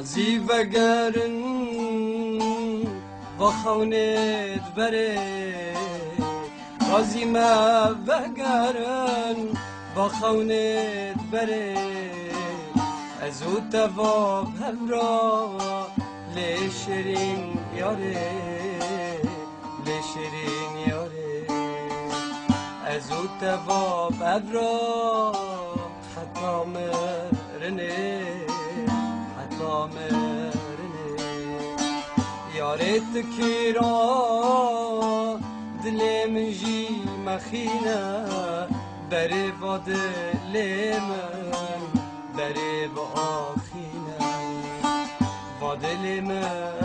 غازی وگرن با خونت بره. غازی ما وگرن با خونت بره. از او تواب همرا لشرین یاره. لشرین یاره. از او تواب همرا حتی مرنه. حتی مرنه یارت کیرا دل من جی مخینه بره و دل من بره و آخینه و دل من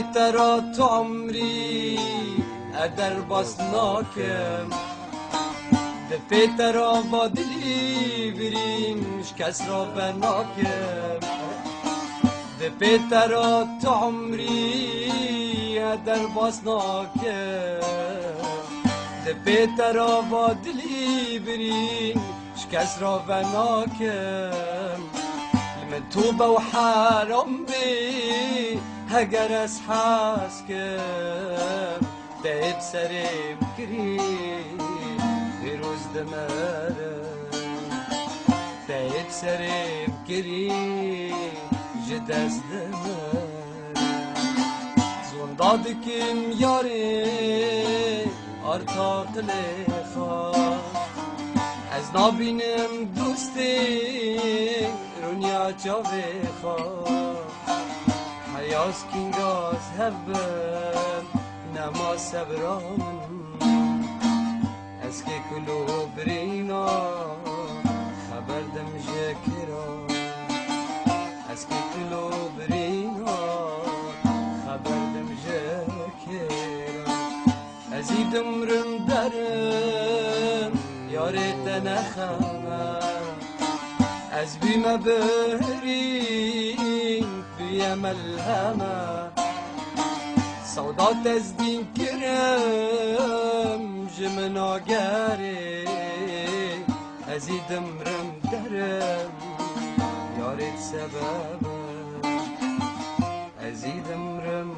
ترى عمري أدر بسناكم دفيت را بادلی بریم شکس را بناکم دفیت را تو عمری در باز ناکم. دفیت را بادلی بریم شکس را بناکم لمن توبه هەگەر ئەس حاس کرد دەیب سەرێ بکری دیروز دەمەرە دەیب سەرێ بکری ji dest دەمەرە زۆندا dikim yarê arta qilê xas Ez nabînim dostê rûnya حیاس کینگاز هبم نما سبرامن از که کلو برینا خبر دم جکرا از که کلو برینا خبر دم جکرا از ای دمرم درم یارت نخمم از بیم بهرین بیم الهمه سودا تزدین کرم جمن آگره ازی دمرم درم یارت سبب ازی دمرم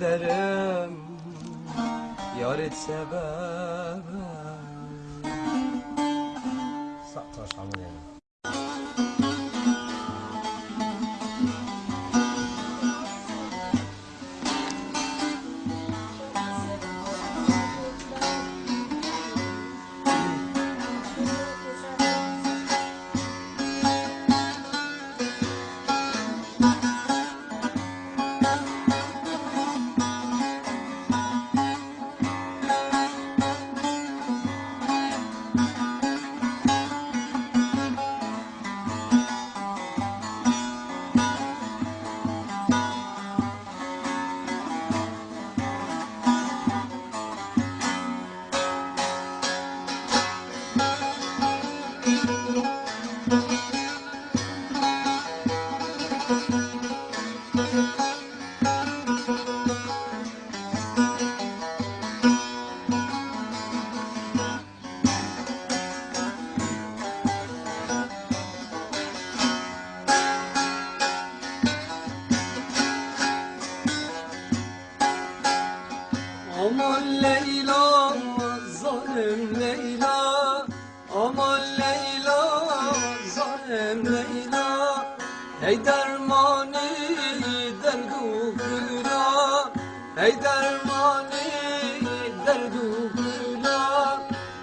درم یارت سبب سقطاش عمري Ey dermani derdu güla Ey dermani derdu güla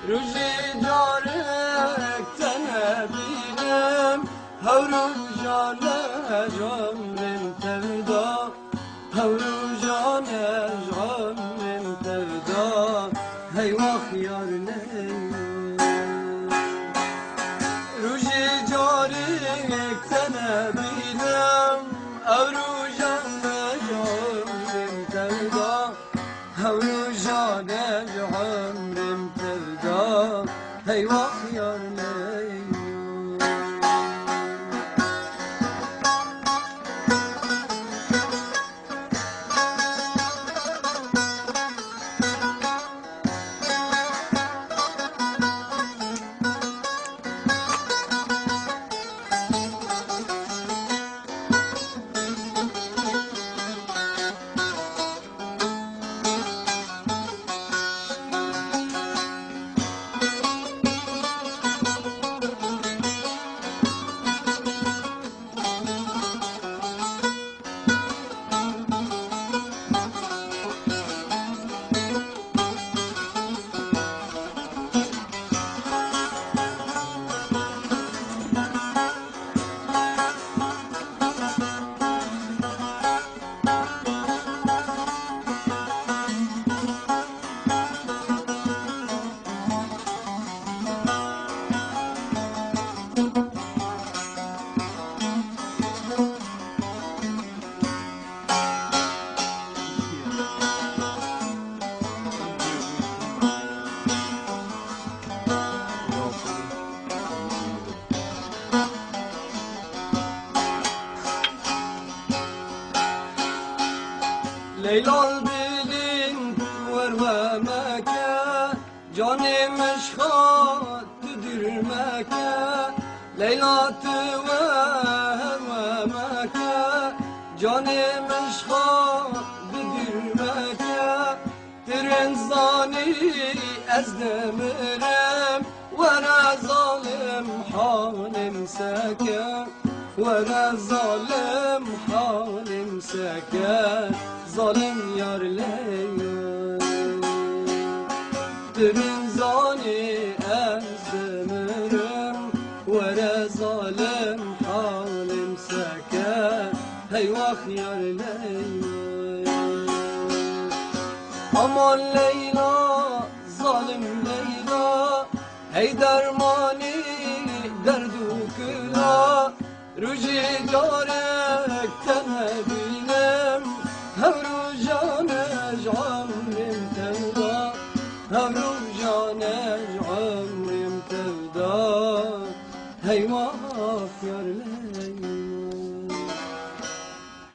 Rüji carek tenebinem Havrul jale can Helal bilin kuvver ve Mekke Canımış hattıdır Mekke Leylatı ve ve Mekke Canımış hattıdır Mekke Tirin zani ezdemirim Vere zalim halim seker Vere zalim halim seker zalim yarleye Dümün zani emzimirim Vere zalim halim seke. Heyvah yarleye Aman Leyla zalim Leyla. Hey dermani derdu kıla Rüci dare